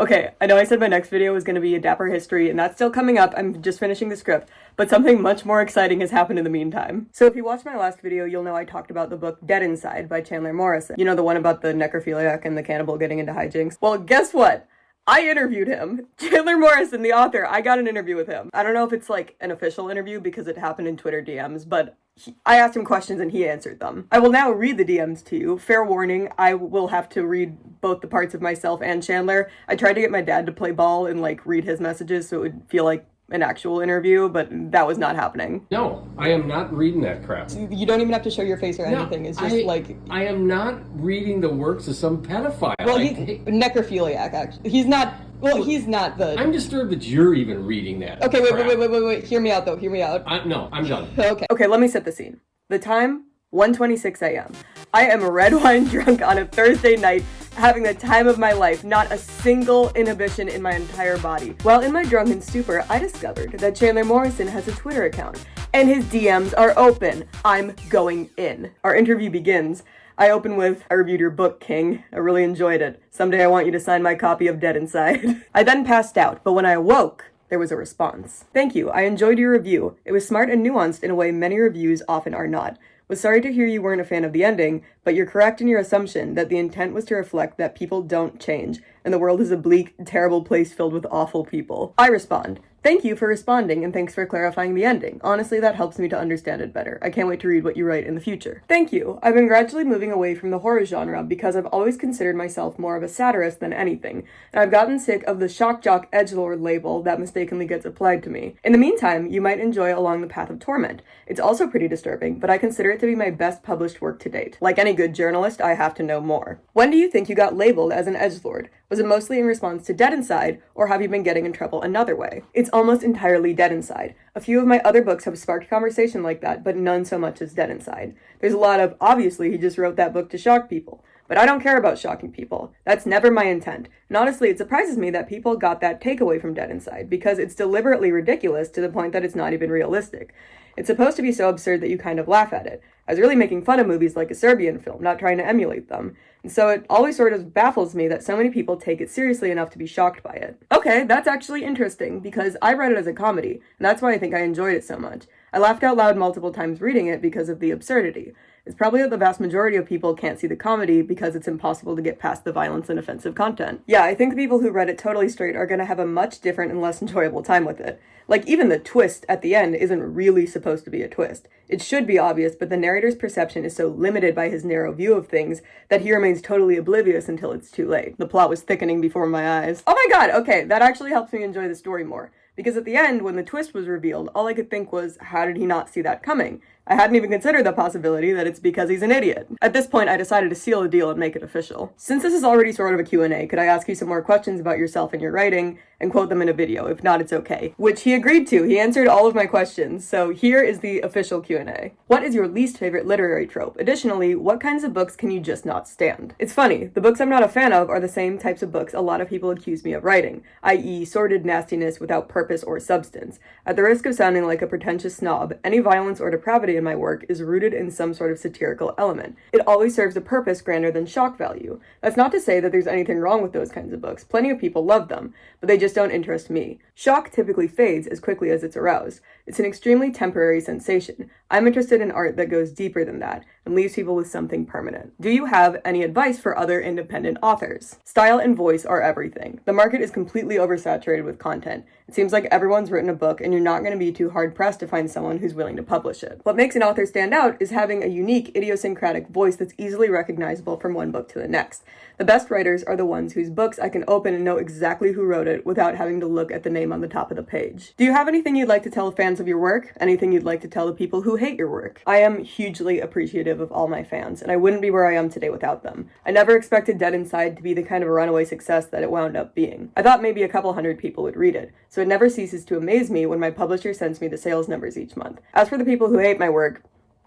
Okay, I know I said my next video was going to be a Dapper history, and that's still coming up. I'm just finishing the script, but something much more exciting has happened in the meantime. So if you watched my last video, you'll know I talked about the book Dead Inside by Chandler Morrison. You know, the one about the necrophiliac and the cannibal getting into hijinks? Well, guess what? I interviewed him. Chandler Morrison, the author, I got an interview with him. I don't know if it's like an official interview because it happened in Twitter DMs, but he, I asked him questions and he answered them. I will now read the DMs to you. Fair warning, I will have to read both the parts of myself and Chandler. I tried to get my dad to play ball and like read his messages so it would feel like an actual interview, but that was not happening. No, I am not reading that crap. You don't even have to show your face or No, anything. It's just I- like I am not reading the works of some pedophile. well, I he's hate- necrophiliac. Actually, he's not. Well, he's not the. I'm disturbed that you're even reading that. Okay, wait, wait, wait, wait, wait, wait. Hear me out, though. Hear me out. I, no, I'm done. Okay. Okay, let me set the scene. The time, 1:26 a.m. I am red wine drunk on a Thursday night, having the time of my life, not a single inhibition in my entire body. While in my drunken stupor, I discovered that Chandler Morrison has a Twitter account, and his DMs are open. I'm going in. Our interview begins. I open with, I reviewed your book, King. I really enjoyed it. Someday I want you to sign my copy of Dead Inside. I then passed out, but when I awoke, there was a response. Thank you. I enjoyed your review. It was smart and nuanced in a way many reviews often are not. Was sorry to hear you weren't a fan of the ending, but you're correct in your assumption that the intent was to reflect that people don't change, and the world is a bleak, terrible place filled with awful people. I respond. Thank you for responding and thanks for clarifying the ending. Honestly, that helps me to understand it better. I can't wait to read what you write in the future. Thank you. I've been gradually moving away from the horror genre because I've always considered myself more of a satirist than anything, and I've gotten sick of the shock jock edgelord label that mistakenly gets applied to me. In the meantime, you might enjoy Along the Path of Torment. It's also pretty disturbing, but I consider it to be my best published work to date. Like any good journalist, I have to know more. When do you think you got labeled as an edgelord? Was it mostly in response to Dead Inside, or have you been getting in trouble another way? It's almost entirely Dead Inside. A few of my other books have sparked conversation like that, but none so much as Dead Inside. There's a lot of, obviously, he just wrote that book to shock people. But I don't care about shocking people. That's never my intent. And honestly, it surprises me that people got that takeaway from Dead Inside, because it's deliberately ridiculous to the point that it's not even realistic. It's supposed to be so absurd that you kind of laugh at it. I was really making fun of movies like a Serbian film, not trying to emulate them. And so it always sort of baffles me that so many people take it seriously enough to be shocked by it. Okay, that's actually interesting, because I read it as a comedy, and that's why I think I enjoyed it so much. I laughed out loud multiple times reading it because of the absurdity. It's probably that the vast majority of people can't see the comedy because it's impossible to get past the violence and offensive content. Yeah, I think the people who read it totally straight are gonna have a much different and less enjoyable time with it. Like, even the twist at the end isn't really supposed to be a twist. It should be obvious, but the narrator's perception is so limited by his narrow view of things that he remains totally oblivious until it's too late. The plot was thickening before my eyes. Oh my god, okay, that actually helps me enjoy the story more. Because at the end, when the twist was revealed, all I could think was, how did he not see that coming? I hadn't even considered the possibility that it's because he's an idiot. At this point, I decided to seal the deal and make it official. Since this is already sort of a Q&A, could I ask you some more questions about yourself and your writing, and quote them in a video? If not, it's okay. Which he agreed to. He answered all of my questions, so here is the official Q&A. What is your least favorite literary trope? Additionally, what kinds of books can you just not stand? It's funny, the books I'm not a fan of are the same types of books a lot of people accuse me of writing, i.e. sordid nastiness without purpose or substance. At the risk of sounding like a pretentious snob, any violence or depravity in my work is rooted in some sort of satirical element. It always serves a purpose grander than shock value. That's not to say that there's anything wrong with those kinds of books. Plenty of people love them, but they just don't interest me. Shock typically fades as quickly as it's aroused. It's an extremely temporary sensation. I'm interested in art that goes deeper than that and leaves people with something permanent. Do you have any advice for other independent authors? Style and voice are everything. The market is completely oversaturated with content. It seems like everyone's written a book and you're not going to be too hard pressed to find someone who's willing to publish it. What makes an author stand out is having a unique, idiosyncratic voice that's easily recognizable from one book to the next. The best writers are the ones whose books I can open and know exactly who wrote it without having to look at the name on the top of the page. Do you have anything you'd like to tell fans of your work? Anything you'd like to tell the people who hate your work? I am hugely appreciative of all my fans, and I wouldn't be where I am today without them. I never expected Dead Inside to be the kind of runaway success that it wound up being. I thought maybe a couple hundred people would read it, so it never ceases to amaze me when my publisher sends me the sales numbers each month. As for the people who hate my work,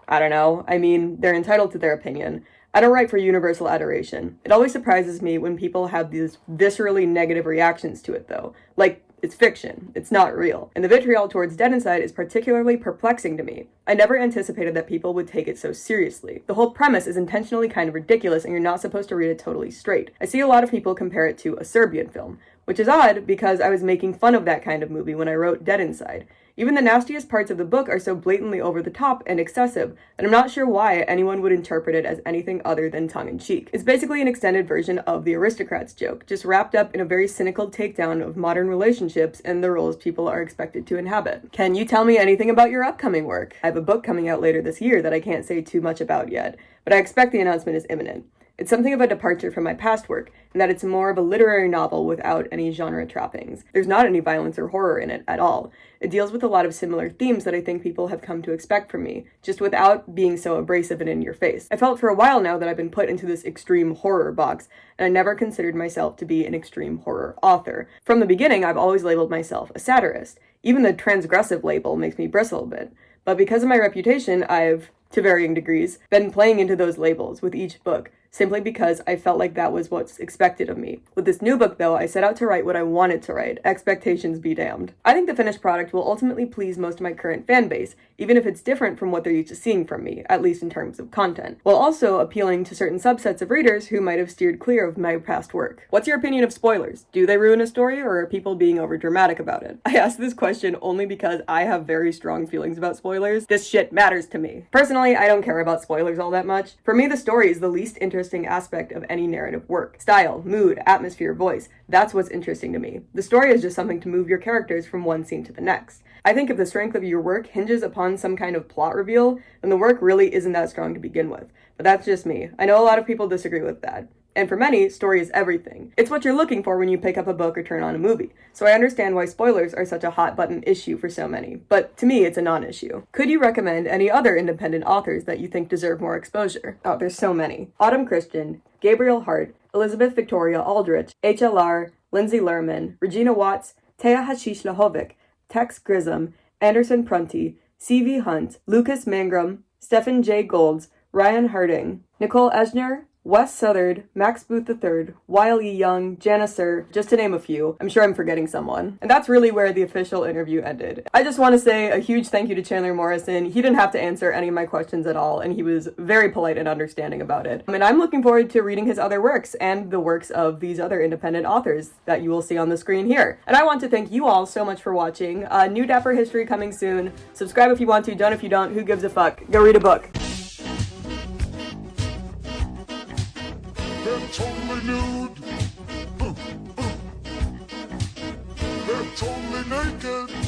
I don't know. I mean, they're entitled to their opinion. I don't write for universal adoration. It always surprises me when people have these viscerally negative reactions to it, though. Like, It's fiction. It's not real. And the vitriol towards Dead Inside is particularly perplexing to me. I never anticipated that people would take it so seriously. The whole premise is intentionally kind of ridiculous and you're not supposed to read it totally straight. I see a lot of people compare it to a Serbian film, which is odd because I was making fun of that kind of movie when I wrote Dead Inside. Even the nastiest parts of the book are so blatantly over the top and excessive that I'm not sure why anyone would interpret it as anything other than tongue in cheek. It's basically an extended version of the aristocrats joke, just wrapped up in a very cynical takedown of modern relationships and the roles people are expected to inhabit. Can you tell me anything about your upcoming work? I have a book coming out later this year that I can't say too much about yet, but I expect the announcement is imminent. It's something of a departure from my past work, in that it's more of a literary novel without any genre trappings. There's not any violence or horror in it at all. It deals with a lot of similar themes that I think people have come to expect from me, just without being so abrasive and in your face. I felt for a while now that I've been put into this extreme horror box, and I never considered myself to be an extreme horror author. From the beginning, I've always labeled myself a satirist. Even the transgressive label makes me bristle a bit. But because of my reputation, I've, to varying degrees, been playing into those labels with each book, simply because I felt like that was what's expected of me. With this new book, though, I set out to write what I wanted to write. Expectations be damned. I think the finished product will ultimately please most of my current fan base, even if it's different from what they're used to seeing from me, at least in terms of content, while also appealing to certain subsets of readers who might have steered clear of my past work. What's your opinion of spoilers? Do they ruin a story, or are people being overdramatic about it? I ask this question only because I have very strong feelings about spoilers. This shit matters to me. Personally, I don't care about spoilers all that much. For me, the story is the least interesting interesting aspect of any narrative work. Style, mood, atmosphere, voice. That's what's interesting to me. The story is just something to move your characters from one scene to the next. I think if the strength of your work hinges upon some kind of plot reveal, then the work really isn't that strong to begin with. But that's just me. I know a lot of people disagree with that. And for many, story is everything. It's what you're looking for when you pick up a book or turn on a movie. So I understand why spoilers are such a hot button issue for so many. But to me, it's a non issue. Could you recommend any other independent authors that you think deserve more exposure? Oh, there's so many. Autumn Christian, Gabriel Hart, Elizabeth Victoria Aldrich, HLR, Lindsay Lerman, Regina Watts, Tea Hacic-Vlahovic, Tex Gresham, Anderson Prunty, C.V. Hunt, Lucas Mangum, Stephen J. Golds, Ryan Harding, Nicole Esner, Wes Southard, Max Booth III, Wiley Young, Janisser, just to name a few. I'm sure I'm forgetting someone. And that's really where the official interview ended. I just want to say a huge thank you to Chandler Morrison. He didn't have to answer any of my questions at all, and he was very polite and understanding about it. And I'm looking forward to reading his other works and the works of these other independent authors that you will see on the screen here. And I want to thank you all so much for watching. Uh, new Dapper History coming soon. Subscribe if you want to, don't if you don't. Who gives a fuck? Go read a book. Totally naked.